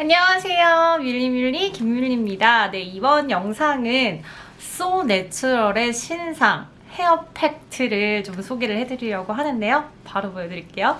안녕하세요. 뮬리뮬리 김뮬리입니다. 네, 이번 영상은 So 내추럴의 신상 헤어 팩트를 좀 소개를 해드리려고 하는데요. 바로 보여드릴게요.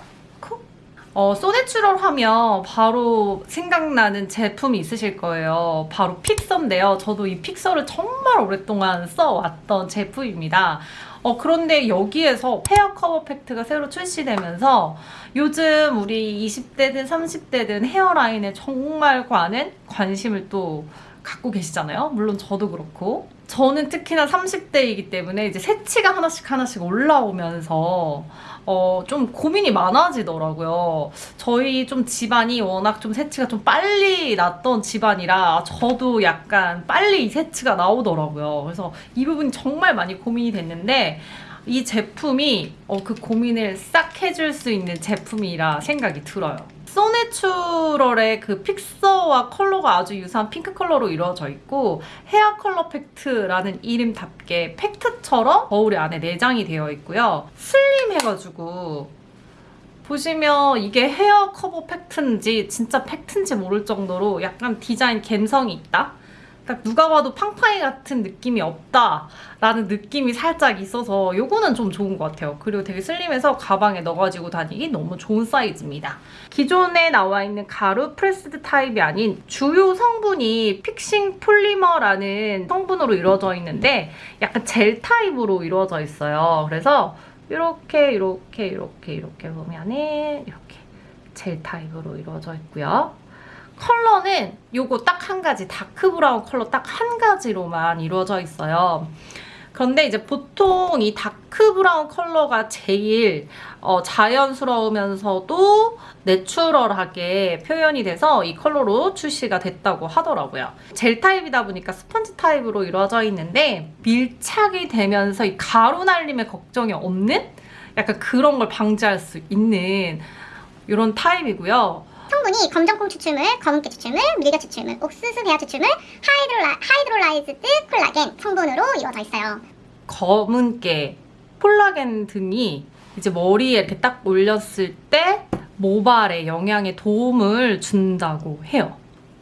콕! 어, So Natural 하면 바로 생각나는 제품이 있으실 거예요. 바로 fixer인데요. 저도 이 fixer를 정말 오랫동안 써왔던 제품입니다. 어, 그런데 여기에서 헤어 커버 팩트가 새로 출시되면서 요즘 우리 20대든 30대든 헤어라인에 정말 많은 관심을 또 갖고 계시잖아요. 물론 저도 그렇고. 저는 특히나 30대이기 때문에 이제 새치가 하나씩 하나씩 올라오면서 어, 좀 고민이 많아지더라고요. 저희 좀 집안이 워낙 좀 새치가 좀 빨리 났던 집안이라 저도 약간 빨리 이 새치가 나오더라고요. 그래서 이 부분이 정말 많이 고민이 됐는데 이 제품이 어, 그 고민을 싹 해줄 수 있는 제품이라 생각이 들어요. So Natural의 그 픽서와 컬러가 아주 유사한 핑크 컬러로 이루어져 있고 헤어 컬러 팩트라는 이름답게 팩트처럼 거울의 안에 내장이 되어 있고요. 슬림해가지고 보시면 이게 헤어 커버 팩트인지 진짜 팩트인지 모를 정도로 약간 디자인 감성이 있다? 딱 누가 봐도 팡팡이 같은 느낌이 없다라는 느낌이 살짝 있어서 요거는 좀 좋은 것 같아요. 그리고 되게 슬림해서 가방에 넣어가지고 다니기 너무 좋은 사이즈입니다. 기존에 나와 있는 가루 pressed 타입이 아닌 주요 성분이 fixing 폴리머라는 성분으로 이루어져 있는데 약간 젤 타입으로 이루어져 있어요. 그래서 이렇게 이렇게 이렇게 이렇게 보면은 이렇게 젤 타입으로 이루어져 있고요. 컬러는 요거 딱 한 가지 dark brown 컬러 딱 한 가지로만 이루어져 있어요. 그런데 이제 보통 이 dark brown 컬러가 제일 어, 자연스러우면서도 내추럴하게 표현이 돼서 이 컬러로 출시가 됐다고 하더라고요. 젤 타입이다 보니까 스펀지 타입으로 이루어져 있는데 밀착이 되면서 이 가루 날림의 걱정이 없는 약간 그런 걸 방지할 수 있는 이런 타입이고요. 성분이 검정콩 추출물, 검은깨 추출물, 밀가 추출물, 옥수수 대하 추출물, hydroly, hydrolyzed 콜라겐 성분으로 이루어져 있어요. 검은깨, 콜라겐 등이 이제 머리에 이렇게 딱 올렸을 때 모발에 영양에 도움을 준다고 해요.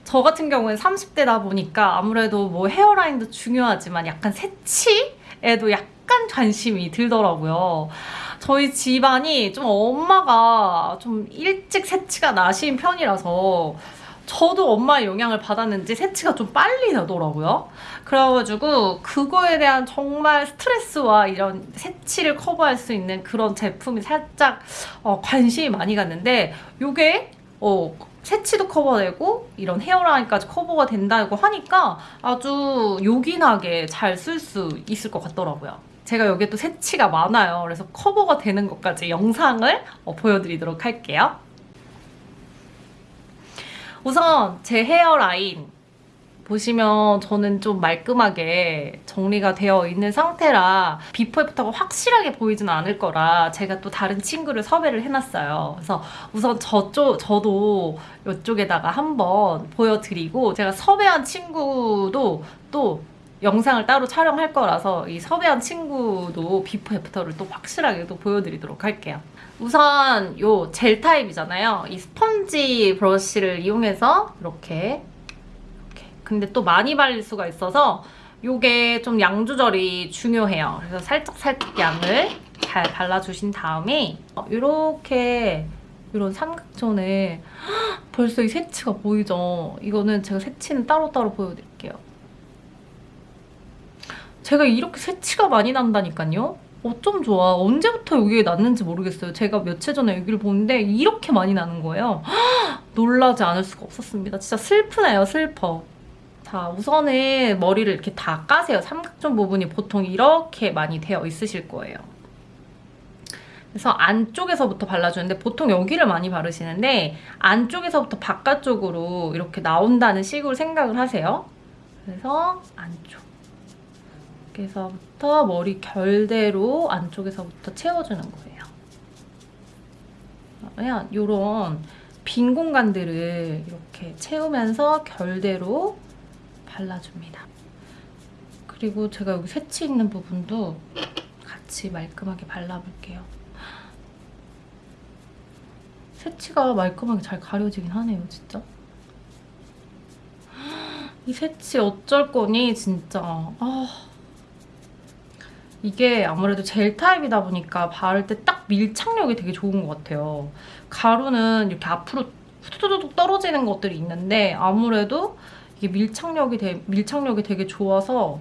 저 같은 경우는 30대다 보니까 아무래도 뭐 헤어라인도 중요하지만 약간 새치에도 약간 관심이 들더라고요. 저희 집안이 좀 엄마가 좀 일찍 새치가 나신 편이라서 저도 엄마의 영향을 받았는지 새치가 좀 빨리 나더라고요. 그래가지고 그거에 대한 정말 스트레스와 이런 새치를 커버할 수 있는 그런 제품이 살짝 어, 관심이 많이 갔는데 이게 어, 새치도 커버되고 이런 헤어라인까지 커버가 된다고 하니까 아주 요긴하게 잘 쓸 수 있을 것 같더라고요. 제가 여기에 또 새치가 많아요. 그래서 커버가 되는 것까지 영상을 어, 보여드리도록 할게요. 우선 제 hairline 보시면 저는 좀 말끔하게 정리가 되어 있는 상태라 비포 애프터가 확실하게 보이진 않을 거라 제가 또 다른 친구를 섭외를 해놨어요. 그래서 우선 저쪽, 저도 이쪽에다가 한번 보여드리고 제가 섭외한 친구도 또 영상을 따로 촬영할 거라서 이 섭외한 친구도 before after를 또 확실하게 또 보여드리도록 할게요. 우선 요 젤 타입이잖아요. 이 스펀지 브러쉬를 이용해서 이렇게 이렇게 근데 또 많이 발릴 수가 있어서 요게 좀 양 조절이 중요해요. 그래서 살짝살짝 양을 잘 발라주신 다음에 이렇게 이런 삼각존에 벌써 이 새치가 보이죠? 이거는 제가 새치는 따로따로 보여드릴게요. 제가 이렇게 새치가 많이 난다니까요? 어쩜 좋아. 언제부터 여기에 났는지 모르겠어요. 제가 며칠 전에 여기를 보는데 이렇게 많이 나는 거예요. 놀라지 않을 수가 없었습니다. 진짜 슬프네요, 슬퍼. 자, 우선은 머리를 이렇게 다 까세요. 삼각존 부분이 보통 이렇게 많이 되어 있으실 거예요. 그래서 안쪽에서부터 발라주는데 보통 여기를 많이 바르시는데 안쪽에서부터 바깥쪽으로 이렇게 나온다는 식으로 생각을 하세요. 그래서 안쪽. 여기서부터 머리 결대로 안쪽에서부터 채워주는 거예요. 그러면 이런 빈 공간들을 이렇게 채우면서 결대로 발라줍니다. 그리고 제가 여기 새치 있는 부분도 같이 말끔하게 발라볼게요. 새치가 말끔하게 잘 가려지긴 하네요, 진짜. 이 새치 어쩔 거니 진짜 아 이게 아무래도 젤 타입이다 보니까 바를 때 딱 밀착력이 되게 좋은 것 같아요. 가루는 이렇게 앞으로 후두둑 떨어지는 것들이 있는데 아무래도 이게 밀착력이 되, 밀착력이 되게 좋아서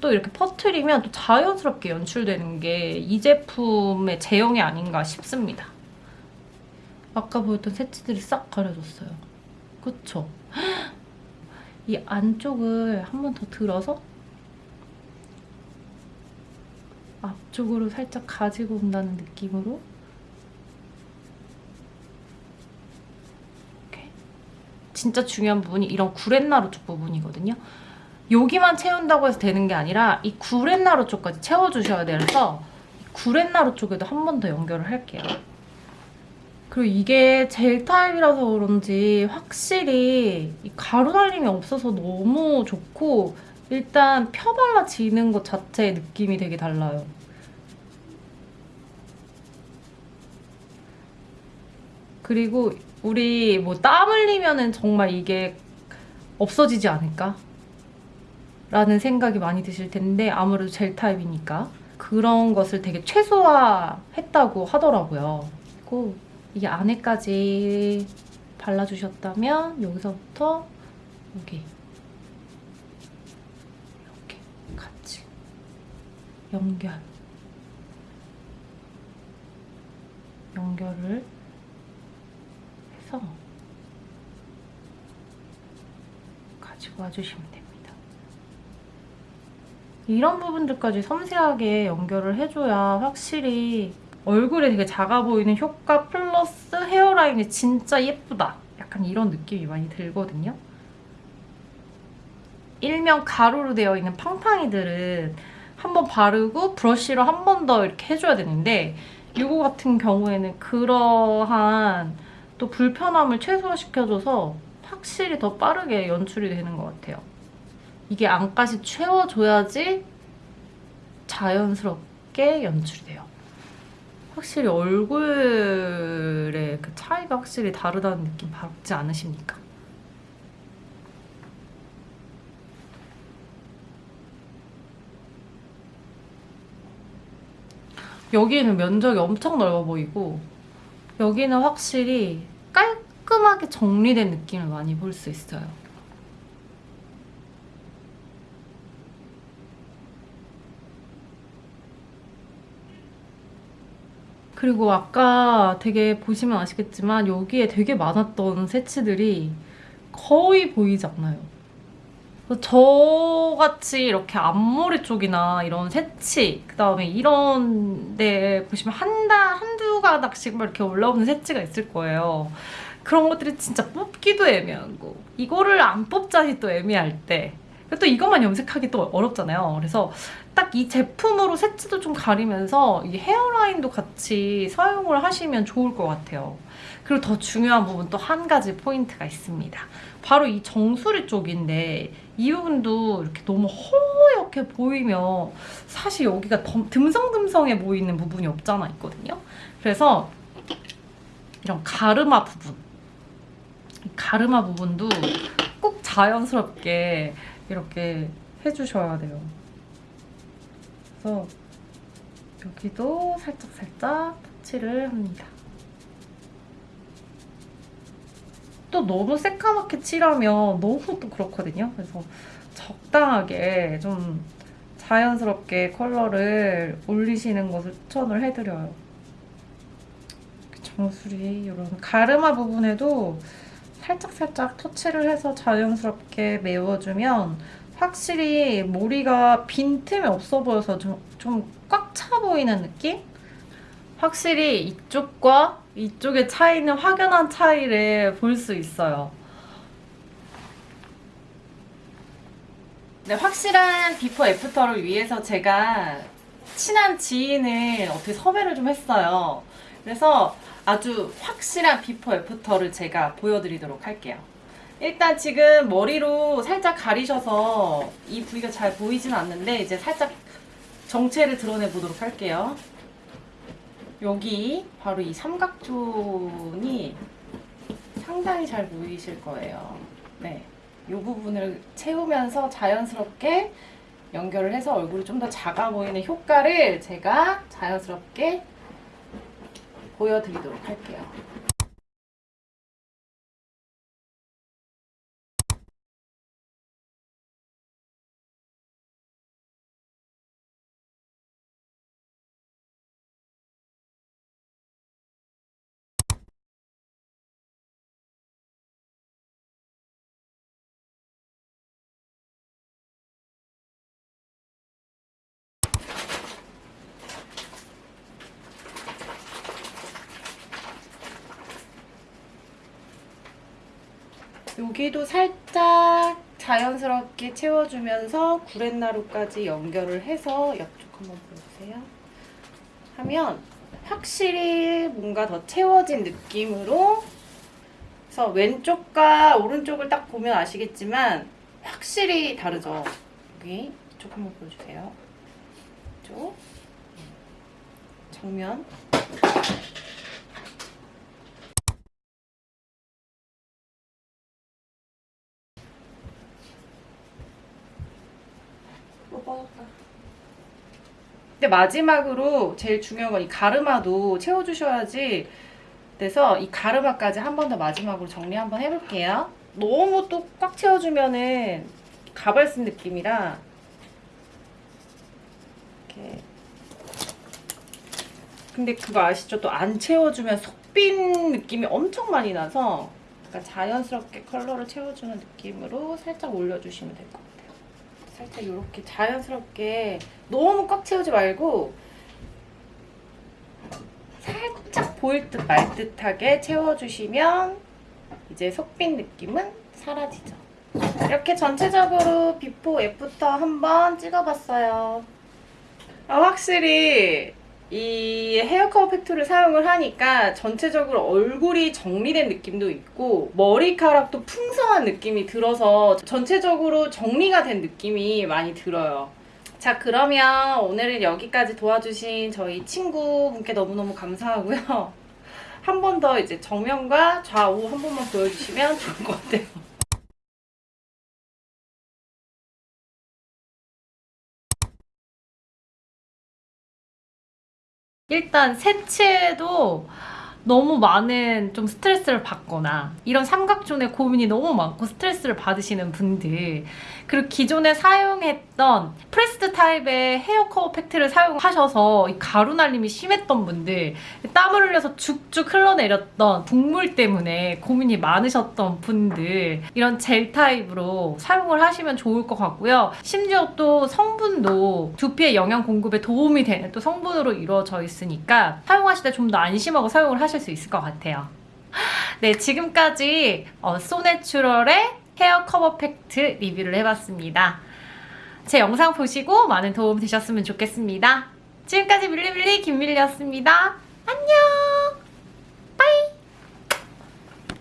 또 이렇게 퍼트리면 또 자연스럽게 연출되는 게 이 제품의 제형이 아닌가 싶습니다. 아까 보였던 새치들이 싹 가려졌어요. 그쵸? 이 안쪽을 한 번 더 들어서 앞쪽으로 살짝 가지고 온다는 느낌으로 이렇게 진짜 중요한 부분이 이런 구렛나루 쪽 부분이거든요. 여기만 채운다고 해서 되는 게 아니라 이 구렛나루 쪽까지 채워주셔야 돼서 이 구렛나루 쪽에도 한 번 더 연결을 할게요. 그리고 이게 젤 타입이라서 그런지 확실히 이 가루 날림이 없어서 너무 좋고 일단 펴발라지는 것 자체의 느낌이 되게 달라요. 그리고 우리 뭐 땀 흘리면은 정말 이게 없어지지 않을까? 라는 생각이 많이 드실 텐데 아무래도 젤 타입이니까 그런 것을 되게 최소화했다고 하더라고요. 그리고 이게 안에까지 발라주셨다면 여기서부터 여기 이렇게 같이 연결 연결을 해서 가지고 와주시면 됩니다. 이런 부분들까지 섬세하게 연결을 해줘야 확실히 얼굴에 되게 작아 보이는 효과 플러스 헤어라인이 진짜 예쁘다. 약간 이런 느낌이 많이 들거든요. 일명 가루로 되어 있는 팡팡이들은 한번 바르고 브러쉬로 한 번 더 이렇게 해줘야 되는데 이거 같은 경우에는 그러한 또 불편함을 최소화시켜줘서 확실히 더 빠르게 연출이 되는 것 같아요. 이게 안까지 채워줘야지 자연스럽게 연출이 돼요. 확실히 얼굴의 그 차이가 확실히 다르다는 느낌 받지 않으십니까? 여기는 면적이 엄청 넓어 보이고 여기는 확실히 깔끔하게 정리된 느낌을 많이 볼 수 있어요. 그리고 아까 되게 보시면 아시겠지만 여기에 되게 많았던 새치들이 거의 보이지 않나요? 저같이 이렇게 앞머리 쪽이나 이런 새치 그다음에 이런 데 보시면 한 달, 한두 가닥씩 막 이렇게 올라오는 새치가 있을 거예요. 그런 것들이 진짜 뽑기도 애매하고 이거를 안 뽑자니 또 애매할 때 또 이것만 염색하기 또 어렵잖아요. 그래서 딱 이 제품으로 새치도 좀 가리면서 이 헤어라인도 같이 사용을 하시면 좋을 것 같아요. 그리고 더 중요한 부분 또 한 가지 포인트가 있습니다. 바로 이 정수리 쪽인데 이 부분도 이렇게 너무 허옇게 보이면 사실 여기가 덤- 듬성듬성해 보이는 부분이 없잖아 있거든요. 그래서 이런 가르마 부분 이 가르마 부분도 꼭 자연스럽게 이렇게 해주셔야 돼요. 그래서 여기도 살짝살짝 터치를 합니다. 또 너무 새까맣게 칠하면 너무 또 그렇거든요. 그래서 적당하게 좀 자연스럽게 컬러를 올리시는 것을 추천을 해드려요. 정수리 이런 가르마 부분에도 살짝살짝 터치를 해서 자연스럽게 메워주면 확실히 머리가 빈틈이 없어 보여서 좀꽉 차 보이는 느낌? 확실히 이쪽과 이쪽의 차이는 확연한 차이를 볼 수 있어요. 네, 확실한 before after를 위해서 제가 친한 지인을 어떻게 섭외를 좀 했어요. 그래서 아주 확실한 before after를 제가 보여드리도록 할게요. 일단 지금 머리로 살짝 가리셔서 이 부위가 잘 보이진 않는데 이제 살짝 정체를 드러내 보도록 할게요. 여기 바로 이 삼각존이 상당히 잘 보이실 거예요. 네. 이 부분을 채우면서 자연스럽게 연결을 해서 얼굴이 좀 더 작아 보이는 효과를 제가 자연스럽게 보여드리도록 할게요. 여기도 살짝 자연스럽게 채워주면서 구렛나루까지 연결을 해서 옆쪽 한번 보여주세요. 하면 확실히 뭔가 더 채워진 느낌으로 그래서 왼쪽과 오른쪽을 딱 보면 아시겠지만 확실히 다르죠. 여기 이쪽 한번 보여주세요. 이쪽 정면 또 빠졌다. 근데 마지막으로 제일 중요한 건 이 가르마도 채워주셔야지 그래서 이 가르마까지 한 번 더 마지막으로 정리 한번 해볼게요. 너무 또 꽉 채워주면은 가발 쓴 느낌이라 이렇게 근데 그거 아시죠? 또 안 채워주면 속빈 느낌이 엄청 많이 나서 약간 자연스럽게 컬러를 채워주는 느낌으로 살짝 올려주시면 될 것 같아요. 살짝 이렇게 자연스럽게 너무 꽉 채우지 말고 살짝 보일 듯 말 듯하게 채워주시면 이제 속빈 느낌은 사라지죠. 이렇게 전체적으로 before after 한번 찍어봤어요. 아, 확실히 이 헤어 커버 팩트를 사용을 하니까 전체적으로 얼굴이 정리된 느낌도 있고 머리카락도 풍성한 느낌이 들어서 전체적으로 정리가 된 느낌이 많이 들어요. 자 그러면 오늘은 여기까지 도와주신 저희 친구분께 너무너무 감사하고요. 한 번 더 이제 정면과 좌우 한 번만 보여주시면 좋을 것 같아요. 일단 세치에도 너무 많은 좀 스트레스를 받거나 이런 삼각존에 고민이 너무 많고 스트레스를 받으시는 분들 그리고 기존에 사용했던 pressed 타입의 헤어 커버 팩트를 사용하셔서 이 가루 날림이 심했던 분들 땀을 흘려서 죽죽 흘러내렸던 국물 때문에 고민이 많으셨던 분들 이런 젤 타입으로 사용을 하시면 좋을 것 같고요. 심지어 또 성분도 두피의 영양 공급에 도움이 되는 또 성분으로 이루어져 있으니까 사용하실 때 좀 더 안심하고 사용을 하실 수 있을 것 같아요. 네, 지금까지 어, So Natural의 헤어 커버 팩트 리뷰를 해봤습니다. 제 영상 보시고 많은 도움 되셨으면 좋겠습니다. 지금까지 뮬리뮬리 김뮬리였습니다. 안녕!